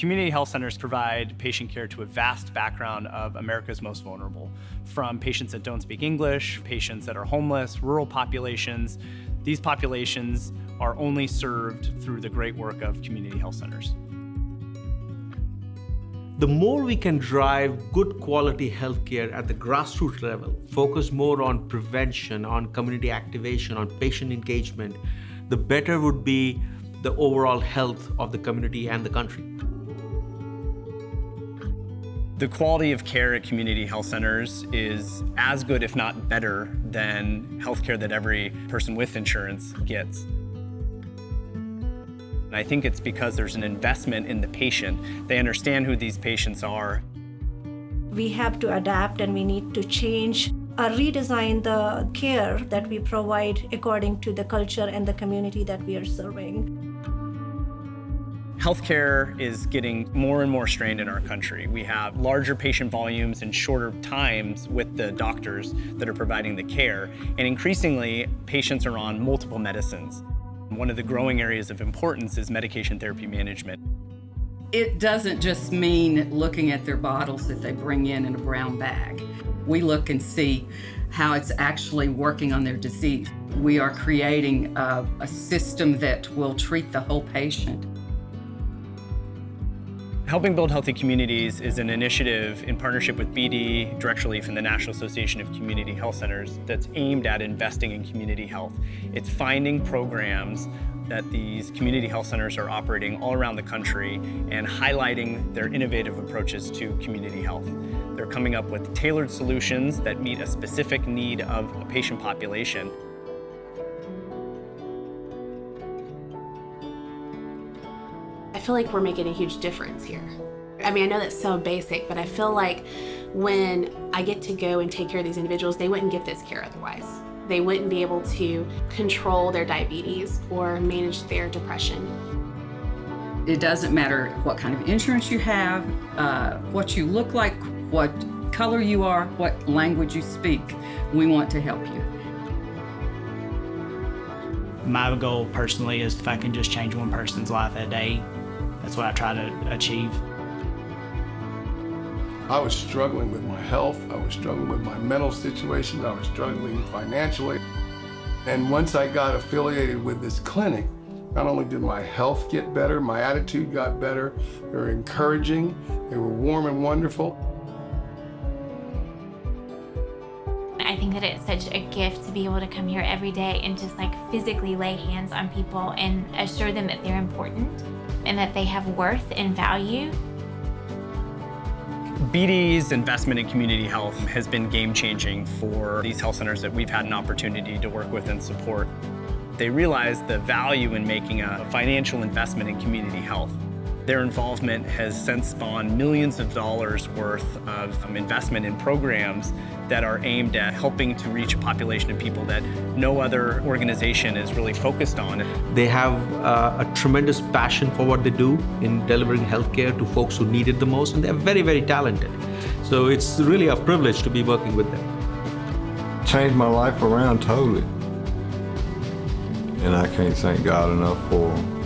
Community health centers provide patient care to a vast background of America's most vulnerable, from patients that don't speak English, patients that are homeless, rural populations. These populations are only served through the great work of community health centers. The more we can drive good quality healthcare at the grassroots level, focus more on prevention, on community activation, on patient engagement, the better would be the overall health of the community and the country. The quality of care at community health centers is as good, if not better, than healthcare that every person with insurance gets. And I think it's because there's an investment in the patient. They understand who these patients are. We have to adapt and we need to change or redesign the care that we provide according to the culture and the community that we are serving. Healthcare is getting more and more strained in our country. We have larger patient volumes and shorter times with the doctors that are providing the care, and increasingly, patients are on multiple medicines. One of the growing areas of importance is medication therapy management. It doesn't just mean looking at their bottles that they bring in in a brown bag. We look and see how it's actually working on their disease. We are creating a, a system that will treat the whole patient. Helping Build Healthy Communities is an initiative in partnership with BD, Direct Relief, and the National Association of Community Health Centers that's aimed at investing in community health. It's finding programs that these community health centers are operating all around the country and highlighting their innovative approaches to community health. They're coming up with tailored solutions that meet a specific need of a patient population. I feel like we're making a huge difference here. I mean, I know that's so basic, but I feel like when I get to go and take care of these individuals, they wouldn't get this care otherwise. They wouldn't be able to control their diabetes or manage their depression. It doesn't matter what kind of insurance you have, uh, what you look like, what color you are, what language you speak. We want to help you. My goal personally is if I can just change one person's life a day, that's what I try to achieve. I was struggling with my health, I was struggling with my mental situation, I was struggling financially. And once I got affiliated with this clinic, not only did my health get better, my attitude got better, they were encouraging, they were warm and wonderful. I think that it's such a gift to be able to come here every day and just like physically lay hands on people and assure them that they're important and that they have worth and value. BD's investment in community health has been game-changing for these health centers that we've had an opportunity to work with and support. They realize the value in making a financial investment in community health. Their involvement has since spawned millions of dollars worth of investment in programs that are aimed at helping to reach a population of people that no other organization is really focused on. They have uh, a tremendous passion for what they do in delivering healthcare to folks who need it the most, and they're very, very talented. So it's really a privilege to be working with them. Changed my life around totally. And I can't thank God enough for them.